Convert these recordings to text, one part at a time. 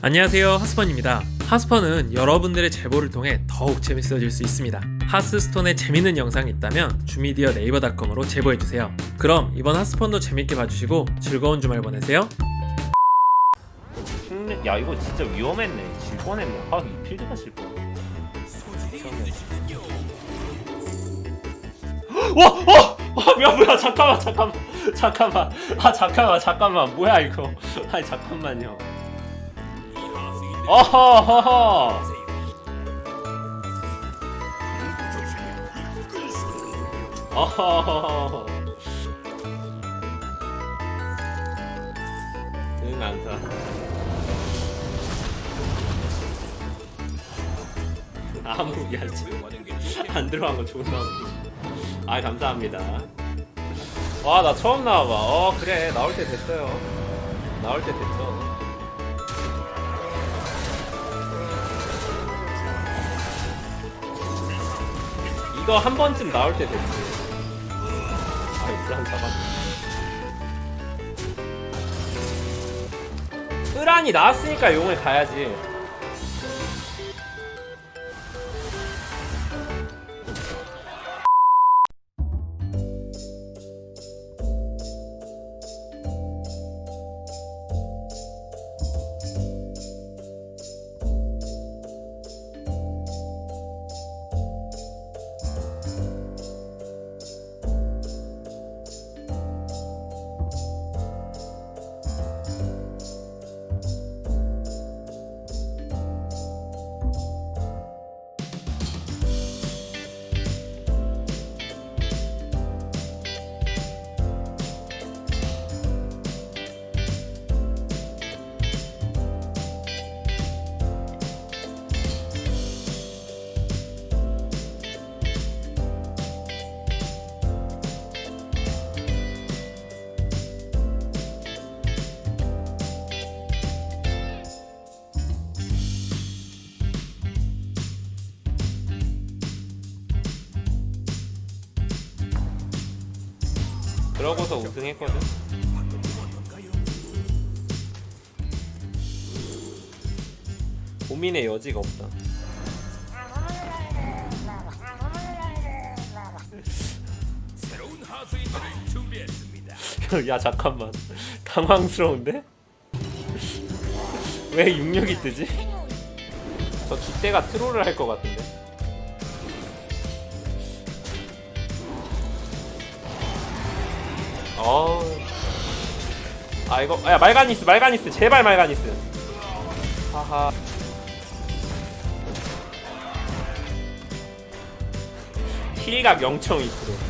안녕하세요 하스펀입니다. 하스펀은 여러분들의 제보를 통해 더욱 재밌어질 수 있습니다. 하스스톤에 재밌는 영상이 있다면 주미디어 네이버닷컴으로 제보해주세요. 그럼 이번 하스펀도 재밌게 봐주시고 즐거운 주말 보내세요. 흉내- 야 이거 진짜 위험했네. 질 뻔했네. 아이 필드가 질 뻔. 와! 어! 어! 뭐야 뭐야. 잠깐만 잠깐만. 잠깐만. 아 잠깐만 잠깐만. 뭐야 이거. 아니 잠깐만요 어허허허. 어허허허 응 안사 아무 야 안 들어간 거 좋은 나오는 아 감사합니다. 와 나 처음 나와봐. 어 그래. 나올 때 됐어요. 나올 때 됐어 이거 한 번쯤 나올 때 됐지. 아이 불안 잡았네. 으란이 나왔으니까 용을 가야지 그러고서 우승했거든. 고민의 여지가 없다. 야 잠깐만 당황스러운데? 왜 66이 뜨지? 저 뒷대가 트롤을 할 것 같은데 어우 아 이거 야 말가니스 말가니스 제발 말가니스. 하하. 힐각 0.2%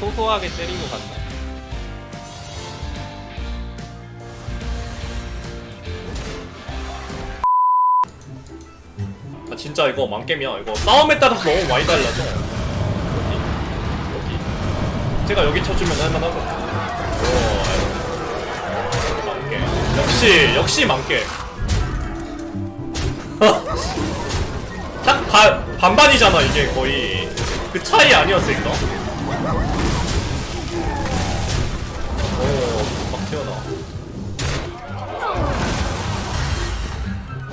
소소하게 때리고 간다. 아 진짜 이거 망겜이야 이거. 싸움에 따라서 너무 많이 달라져. 여기 여기. 제가 여기 쳐주면 할만하거든. 오 망겜. 역시 역시 망겜. 딱 반, 반반이잖아 이게 거의. 그 차이 아니었을까? 튀어나와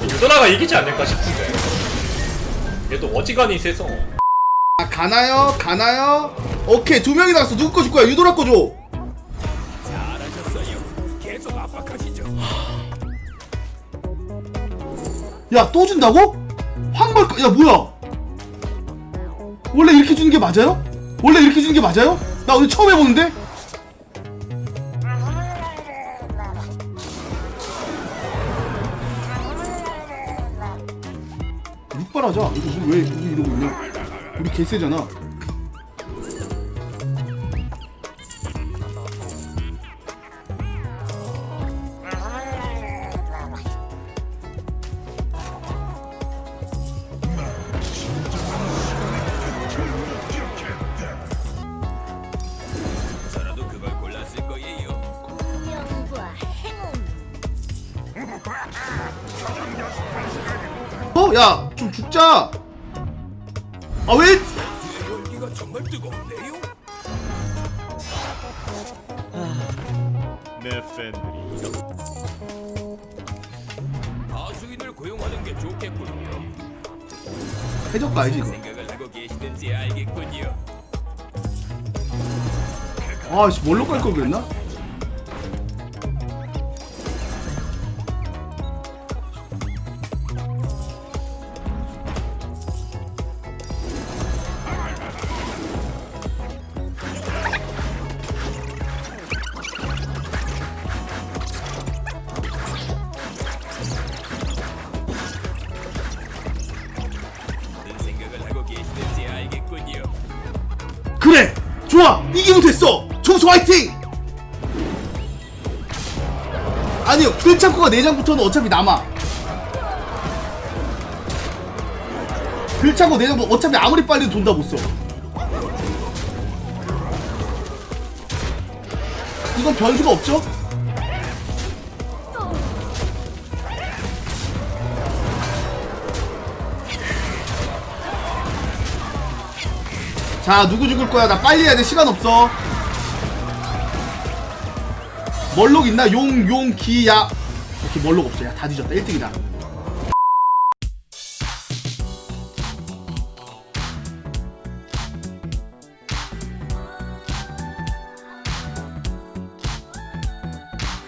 유도나가 이기지 않을까 싶은데 얘도 어지간히 세서 아, 가나요? 가나요? 오케이 두 명이 나왔어 누구 거 줄 거야 유도라 거 줘. 야 또 준다고? 황벌 거- 야 뭐야? 원래 이렇게 주는 게 맞아요? 원래 이렇게 주는 게 맞아요? 나 오늘 처음 해보는데? 육발하자. 이거 왜 이러고 있냐? 우리 개세잖아. 어? 야, 좀 죽자. 아, 왜? 내 팬들이 다수인을 고용하는 게 좋겠군요. 해적 가야지, 이거. 생각을 하고 계시는지 알겠군요. 아, 씨, 뭘로 깔걸 그랬나? 그래! 좋아! 이기면 됐어! 정수 화이팅! 아니요, 글창고가 4장부터는 어차피 남아. 글창고 4장부터 어차피 아무리 빨리 돈다 못 써. 이건 변수가 없죠? 자 누구 죽을 거야? 나 빨리 해야 돼. 시간 없어. 멀록 있나? 용 용 기 야. 오케이 멀록 없어. 야다 뒤졌다. 1등이다